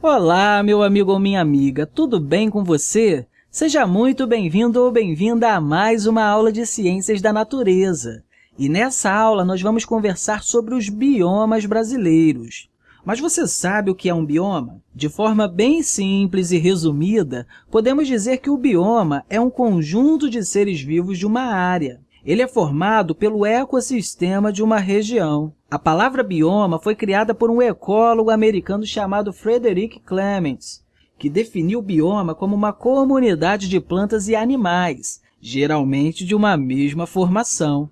Olá, meu amigo ou minha amiga, tudo bem com você? Seja muito bem-vindo ou bem-vinda a mais uma aula de Ciências da Natureza. E nessa aula, nós vamos conversar sobre os biomas brasileiros. Mas você sabe o que é um bioma? De forma bem simples e resumida, podemos dizer que o bioma é um conjunto de seres vivos de uma área. Ele é formado pelo ecossistema de uma região. A palavra bioma foi criada por um ecólogo americano chamado Frederick Clements, que definiu o bioma como uma comunidade de plantas e animais, geralmente de uma mesma formação.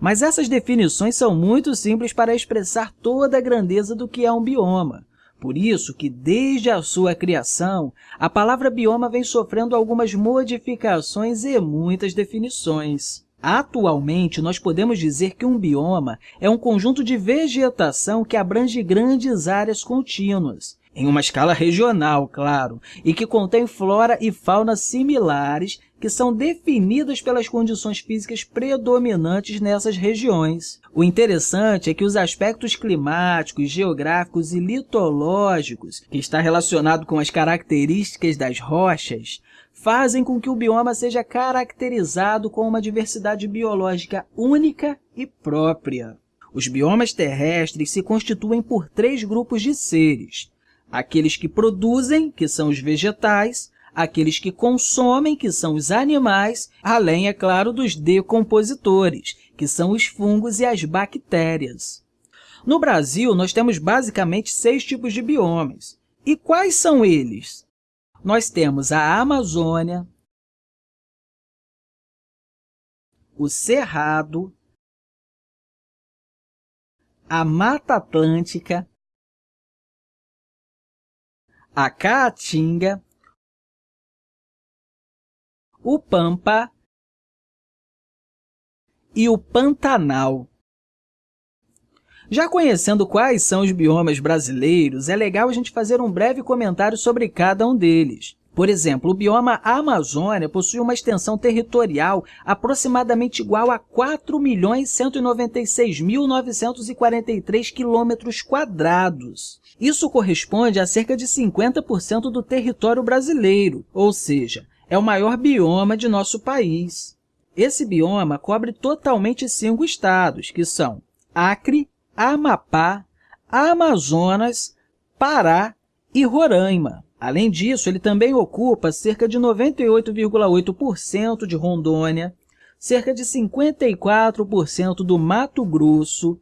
Mas essas definições são muito simples para expressar toda a grandeza do que é um bioma. Por isso que, desde a sua criação, a palavra bioma vem sofrendo algumas modificações e muitas definições. Atualmente, nós podemos dizer que um bioma é um conjunto de vegetação que abrange grandes áreas contínuas, em uma escala regional, claro, e que contém flora e fauna similares que são definidas pelas condições físicas predominantes nessas regiões. O interessante é que os aspectos climáticos, geográficos e litológicos, que está relacionado com as características das rochas, fazem com que o bioma seja caracterizado com uma diversidade biológica única e própria. Os biomas terrestres se constituem por três grupos de seres, aqueles que produzem, que são os vegetais, aqueles que consomem, que são os animais, além, é claro, dos decompositores, que são os fungos e as bactérias. No Brasil, nós temos basicamente seis tipos de biomas. E quais são eles? Nós temos a Amazônia, o Cerrado, a Mata Atlântica, a Caatinga, o Pampa e o Pantanal. Já conhecendo quais são os biomas brasileiros, é legal a gente fazer um breve comentário sobre cada um deles. Por exemplo, o bioma Amazônia possui uma extensão territorial aproximadamente igual a 4.196.943 quilômetros quadrados. Isso corresponde a cerca de 50% do território brasileiro, ou seja, é o maior bioma de nosso país. Esse bioma cobre totalmente cinco estados, que são Acre, Amapá, Amazonas, Pará e Roraima. Além disso, ele também ocupa cerca de 98,8% de Rondônia, cerca de 54% do Mato Grosso,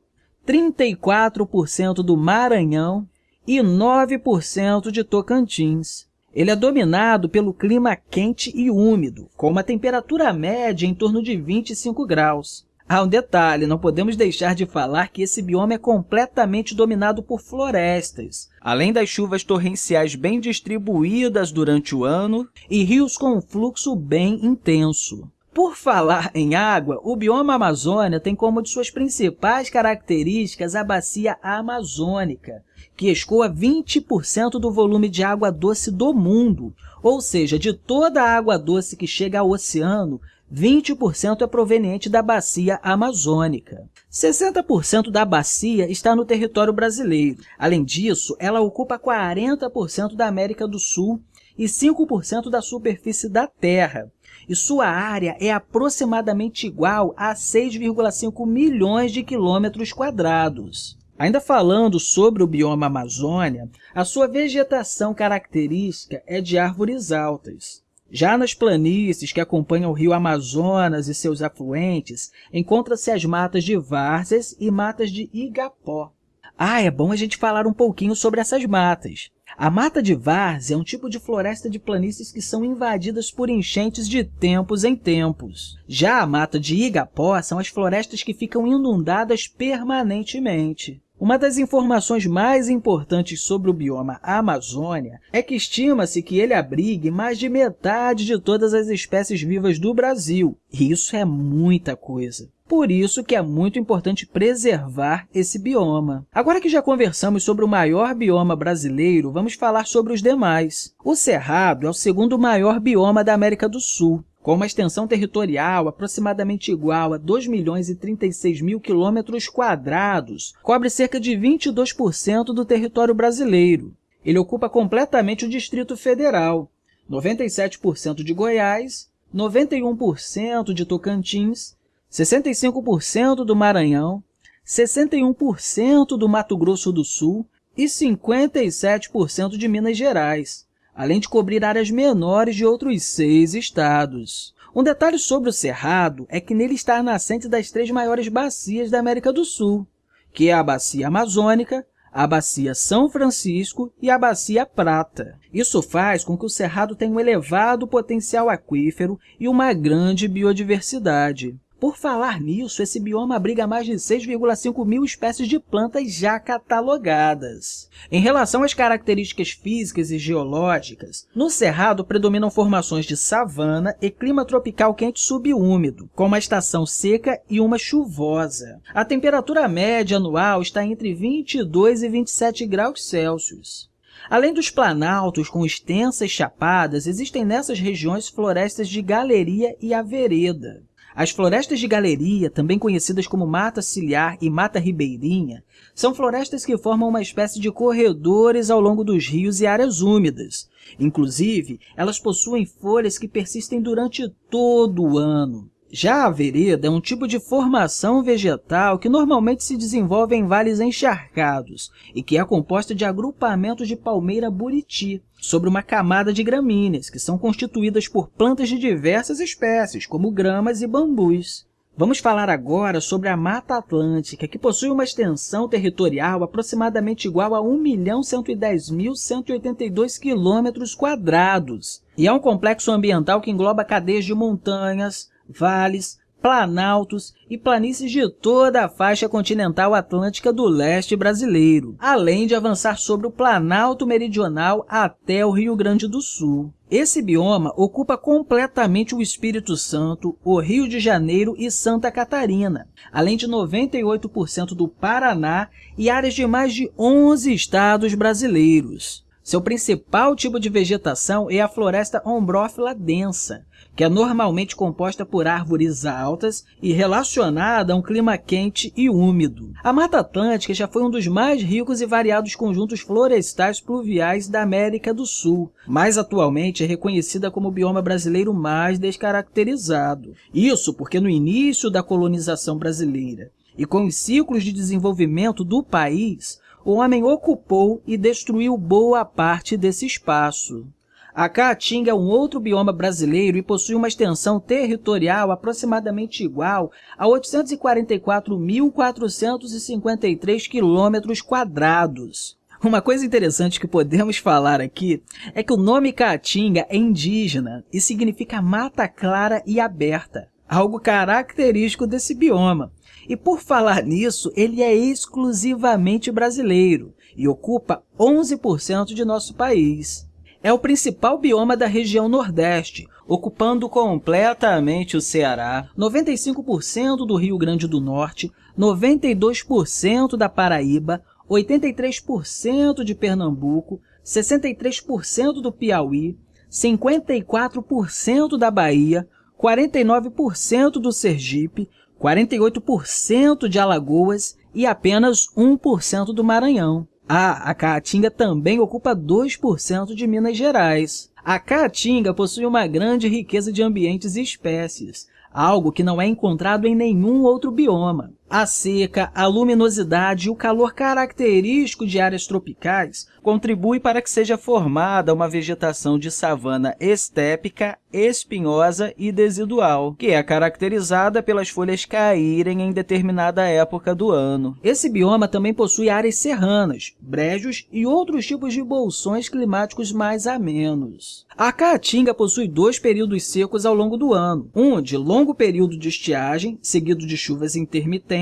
34% do Maranhão e 9% de Tocantins. Ele é dominado pelo clima quente e úmido, com uma temperatura média em torno de 25 graus. Há um detalhe, não podemos deixar de falar que esse bioma é completamente dominado por florestas, além das chuvas torrenciais bem distribuídas durante o ano e rios com um fluxo bem intenso. Por falar em água, o bioma Amazônia tem como de suas principais características a bacia amazônica, que escoa 20% do volume de água doce do mundo, ou seja, de toda a água doce que chega ao oceano, 20% é proveniente da bacia amazônica. 60% da bacia está no território brasileiro. Além disso, ela ocupa 40% da América do Sul e 5% da superfície da Terra, e sua área é aproximadamente igual a 6,5 milhões de quilômetros quadrados. Ainda falando sobre o bioma Amazônia, a sua vegetação característica é de árvores altas. Já nas planícies que acompanham o rio Amazonas e seus afluentes, encontra-se as matas de várzeas e matas de igapó. Ah, é bom a gente falar um pouquinho sobre essas matas. A mata de várzea é um tipo de floresta de planícies que são invadidas por enchentes de tempos em tempos. Já a mata de igapó são as florestas que ficam inundadas permanentemente. Uma das informações mais importantes sobre o bioma Amazônia é que estima-se que ele abrigue mais de metade de todas as espécies vivas do Brasil, e isso é muita coisa. Por isso que é muito importante preservar esse bioma. Agora que já conversamos sobre o maior bioma brasileiro, vamos falar sobre os demais. O Cerrado é o segundo maior bioma da América do Sul com uma extensão territorial aproximadamente igual a 2 milhões e 36 mil quilômetros quadrados, cobre cerca de 22% do território brasileiro. ele ocupa completamente o Distrito Federal, 97% de Goiás, 91% de Tocantins, 65% do Maranhão, 61% do Mato Grosso do Sul e 57% de Minas Gerais, além de cobrir áreas menores de outros seis estados. Um detalhe sobre o Cerrado é que nele está a nascente das três maiores bacias da América do Sul, que é a Bacia Amazônica, a Bacia São Francisco e a Bacia Prata. Isso faz com que o Cerrado tenha um elevado potencial aquífero e uma grande biodiversidade. Por falar nisso, esse bioma abriga mais de 6,5 mil espécies de plantas já catalogadas. Em relação às características físicas e geológicas, no Cerrado predominam formações de savana e clima tropical quente subúmido, com uma estação seca e uma chuvosa. A temperatura média anual está entre 22 e 27 graus Celsius. Além dos planaltos com extensas chapadas, existem nessas regiões florestas de galeria e avereda. As florestas de galeria, também conhecidas como mata ciliar e mata ribeirinha, são florestas que formam uma espécie de corredores ao longo dos rios e áreas úmidas. Inclusive, elas possuem folhas que persistem durante todo o ano. Já a vereda é um tipo de formação vegetal que normalmente se desenvolve em vales encharcados e que é composta de agrupamentos de palmeira buriti, sobre uma camada de gramíneas, que são constituídas por plantas de diversas espécies, como gramas e bambus. Vamos falar agora sobre a Mata Atlântica, que possui uma extensão territorial aproximadamente igual a 1.110.182 km e é um complexo ambiental que engloba cadeias de montanhas, vales, planaltos e planícies de toda a faixa continental atlântica do leste brasileiro, além de avançar sobre o Planalto Meridional até o Rio Grande do Sul. Esse bioma ocupa completamente o Espírito Santo, o Rio de Janeiro e Santa Catarina, além de 98% do Paraná e áreas de mais de 11 estados brasileiros. Seu principal tipo de vegetação é a floresta ombrófila densa, que é normalmente composta por árvores altas e relacionada a um clima quente e úmido. A Mata Atlântica já foi um dos mais ricos e variados conjuntos florestais pluviais da América do Sul, mas atualmente é reconhecida como o bioma brasileiro mais descaracterizado. Isso porque no início da colonização brasileira e com os ciclos de desenvolvimento do país, o homem ocupou e destruiu boa parte desse espaço. A Caatinga é um outro bioma brasileiro e possui uma extensão territorial aproximadamente igual a 844.453 quilômetros quadrados. Uma coisa interessante que podemos falar aqui é que o nome Caatinga é indígena e significa mata clara e aberta, algo característico desse bioma. E por falar nisso, ele é exclusivamente brasileiro e ocupa 11% de nosso país. É o principal bioma da região Nordeste, ocupando completamente o Ceará, 95% do Rio Grande do Norte, 92% da Paraíba, 83% de Pernambuco, 63% do Piauí, 54% da Bahia, 49% do Sergipe, 48% de Alagoas e apenas 1% do Maranhão. Ah, a Caatinga também ocupa 2% de Minas Gerais. A Caatinga possui uma grande riqueza de ambientes e espécies, algo que não é encontrado em nenhum outro bioma. A seca, a luminosidade e o calor característico de áreas tropicais contribui para que seja formada uma vegetação de savana estépica, espinhosa e desidual, que é caracterizada pelas folhas caírem em determinada época do ano. Esse bioma também possui áreas serranas, brejos e outros tipos de bolsões climáticos mais amenos. A Caatinga possui dois períodos secos ao longo do ano, um de longo período de estiagem, seguido de chuvas intermitentes,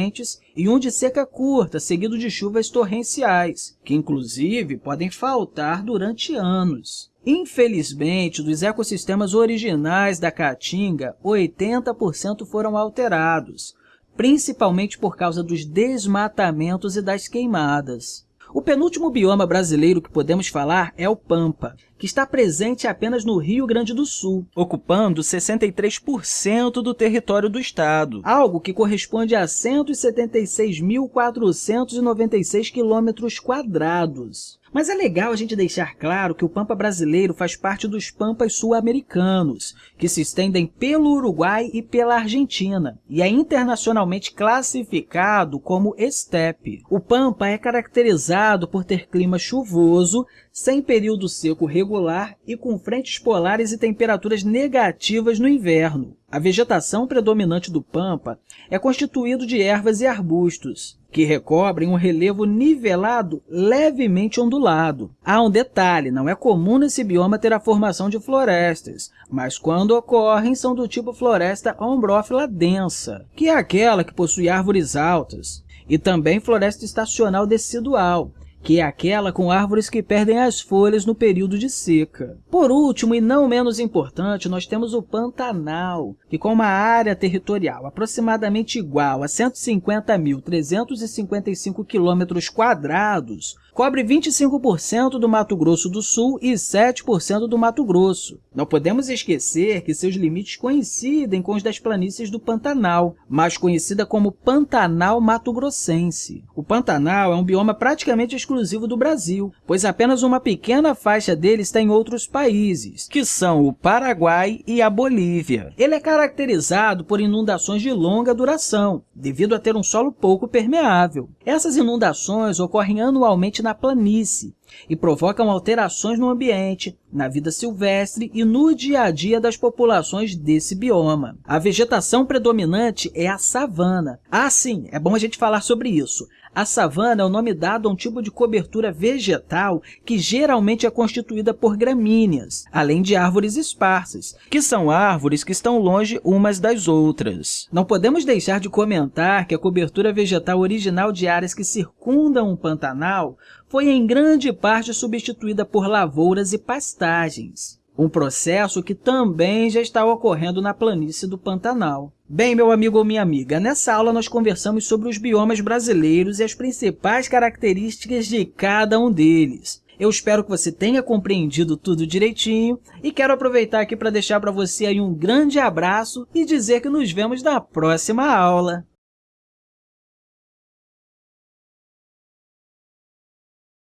e um de seca curta, seguido de chuvas torrenciais, que inclusive podem faltar durante anos. Infelizmente, dos ecossistemas originais da Caatinga, 80% foram alterados, principalmente por causa dos desmatamentos e das queimadas. O penúltimo bioma brasileiro que podemos falar é o Pampa, que está presente apenas no Rio Grande do Sul, ocupando 63% do território do estado, algo que corresponde a 176.496 quilômetros quadrados. Mas é legal a gente deixar claro que o Pampa brasileiro faz parte dos Pampas sul-americanos, que se estendem pelo Uruguai e pela Argentina, e é internacionalmente classificado como estepe. O Pampa é caracterizado por ter clima chuvoso, sem período seco regular e com frentes polares e temperaturas negativas no inverno. A vegetação predominante do Pampa é constituído de ervas e arbustos, que recobrem um relevo nivelado levemente ondulado. Há um detalhe, não é comum nesse bioma ter a formação de florestas, mas quando ocorrem são do tipo floresta ombrófila densa, que é aquela que possui árvores altas, e também floresta estacional decidual, que é aquela com árvores que perdem as folhas no período de seca. Por último, e não menos importante, nós temos o Pantanal, que com uma área territorial aproximadamente igual a 150.355 km quadrados, cobre 25% do Mato Grosso do Sul e 7% do Mato Grosso. Não podemos esquecer que seus limites coincidem com os das planícies do Pantanal, mais conhecida como Pantanal Mato Grossense. O Pantanal é um bioma praticamente exclusivo do Brasil, pois apenas uma pequena faixa dele está em outros países, que são o Paraguai e a Bolívia. Ele é caracterizado por inundações de longa duração, devido a ter um solo pouco permeável. Essas inundações ocorrem anualmente na na planície e provocam alterações no ambiente, na vida silvestre e no dia a dia das populações desse bioma. A vegetação predominante é a savana. Ah, sim, é bom a gente falar sobre isso. A savana é o nome dado a um tipo de cobertura vegetal que geralmente é constituída por gramíneas, além de árvores esparsas, que são árvores que estão longe umas das outras. Não podemos deixar de comentar que a cobertura vegetal original de áreas que circundam um pantanal foi em grande parte substituída por lavouras e pastagens um processo que também já está ocorrendo na planície do Pantanal. Bem, meu amigo ou minha amiga, nessa aula nós conversamos sobre os biomas brasileiros e as principais características de cada um deles. Eu espero que você tenha compreendido tudo direitinho e quero aproveitar aqui para deixar para você aí um grande abraço e dizer que nos vemos na próxima aula.